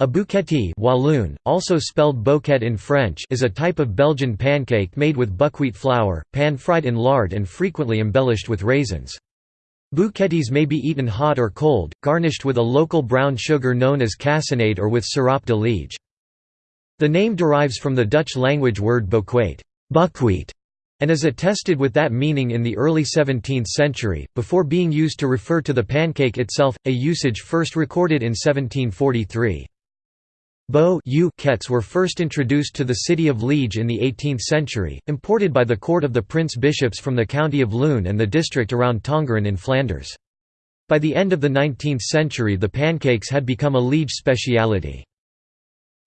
A boûkète Walloon, also spelled bouquette in French is a type of Belgian pancake made with buckwheat flour, pan-fried in lard and frequently embellished with raisins. Boûkètes may be eaten hot or cold, garnished with a local brown sugar known as cassonade or with sirop de liege. The name derives from the Dutch language word boekweit buckwheat", and is attested with that meaning in the early 17th century, before being used to refer to the pancake itself, a usage first recorded in 1743. Bow kets were first introduced to the city of Liege in the 18th century, imported by the court of the prince-bishops from the county of Loon and the district around Tongeren in Flanders. By the end of the 19th century the pancakes had become a Liege speciality.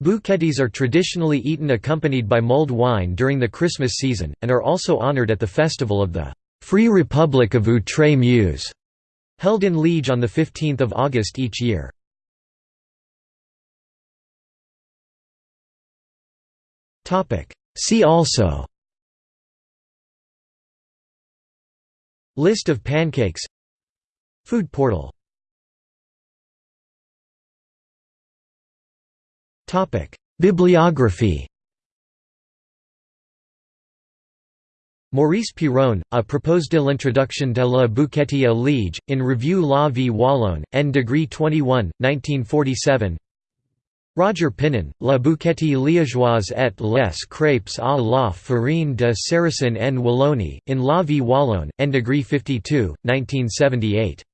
Boûkètes are traditionally eaten accompanied by mulled wine during the Christmas season, and are also honoured at the festival of the «Free Republic of Outre-Meuse», held in Liege on 15 August each year. See also. List of pancakes. Food portal. Bibliography. Maurice Piron, A propos de l'introduction de la boûkète à Liege, in Revue La Vie Wallonne, N. degree 21, 1947 Roger Pinon, La boûkète liégeoise et les crêpes à la farine de Sarrasin en Wallonie, in La Vie Wallonne, N. degree 52, 1978.